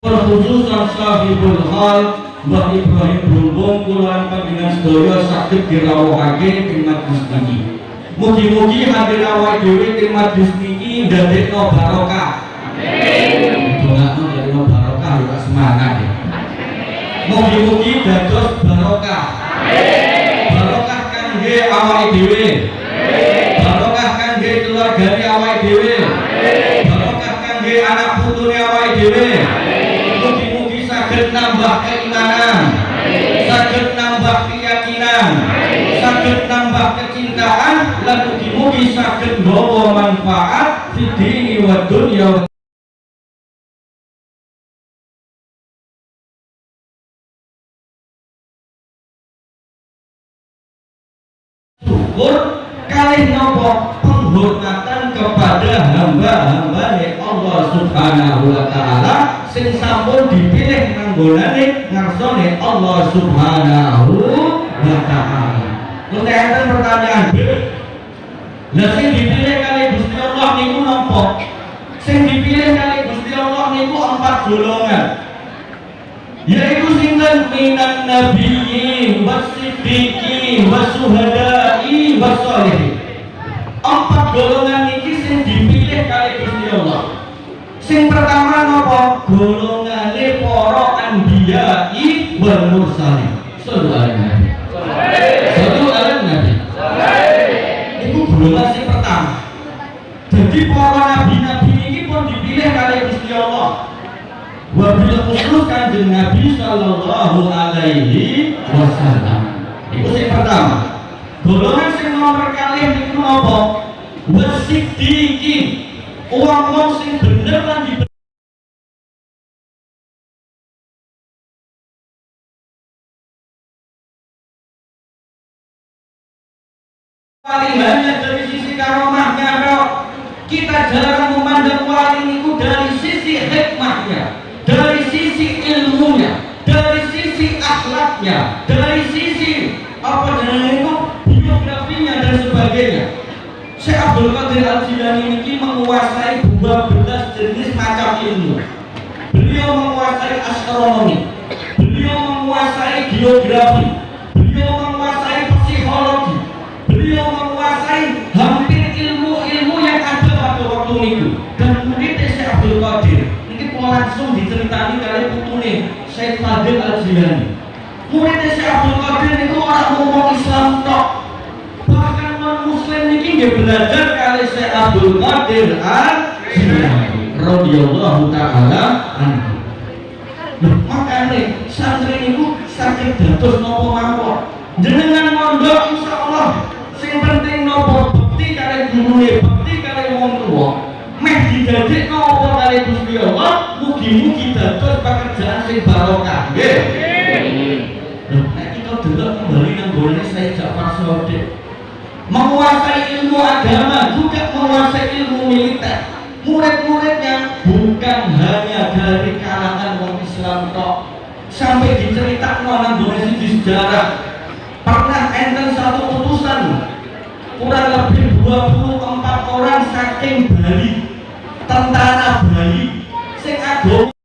Khususan sahibul hal Mbah Ibrahim Brumbung kuluan panjenengan sedaya saged dirawuhake ing majlis niki. Mugi-mugi hadir awake dhewe ing majlis niki ndadekno barokah. Amin. Dongakno ndadekno barokah ya semangat ya. Mugi-mugi dados barokah. Amin. Barokah kangge awake dhewe. Barokah kangge keluargane awake dhewe. Barokah kangge anak putune awake dhewe. Mugi-mugi nambah keimanan, saged nambah keyakinan, saged nambah kecintaan, lan mugi-mugi saged nggawa manfaat fi dini wa dunya. syukur kalih nopo penghormatan kepada hamba-hamba Allah Subhanahu wa taala sing sampun dipilih nanggonane ngarsane Allah Subhanahu wa taala. Terus enten pertanyaan, Lah sing dipilih kali Gusti Allah niku napa? Sing dipilih kali Gusti Allah niku empat golongan yaitu sinten minan nabiyyin wasiddiqin wasuhada'i wasolihin anbiya'i wal mursalin sallallahu alaihi nabi sallallahu alaihi nabi itu sing pertama jadi para nabi-nabi ini pun dipilih kali Gusti Allah wabil khusus kanjeng Nabi Sallallahu Alaihi Wasallam. Itu yang pertama. Golongan sing nomor kali itu apa? Wasidiki. Uang-uang sing bener lan paling banyak dari sisi karomahnya dok kita jarang memandang wali itu dari sisi hikmahnya dari sisi ilmunya dari sisi akhlaknya dari sisi apa namanya itu biografinya dan sebagainya. Syekh Abdul Qadir Al Jilani ini menguasai 12 jenis macam ilmu. Beliau menguasai astronomi beliau menguasai geografi putune Syekh Fadil Al Jilani muridnya Syekh Abdul Qadir itu orang ngomong Islam tok. Bahkan non muslim ini dia belajar kali Syekh Abdul Qadir Al Jilani radhiyallahu taala anhu. Loh, makanya santri itu sakit dados nopo mawon jenengan mondok insyaallah sing penting nopo nek kita delok kembali nang gone saya Ja'far Shadiq menguasai ilmu agama juga menguasai ilmu militer. Murid-muridnya bukan hanya dari kalangan orang Islam tok. Sampai diceritakan nang gone di sejarah pernah enten satu putusan kurang lebih 24 orang saking Bali tentara Bali sing agama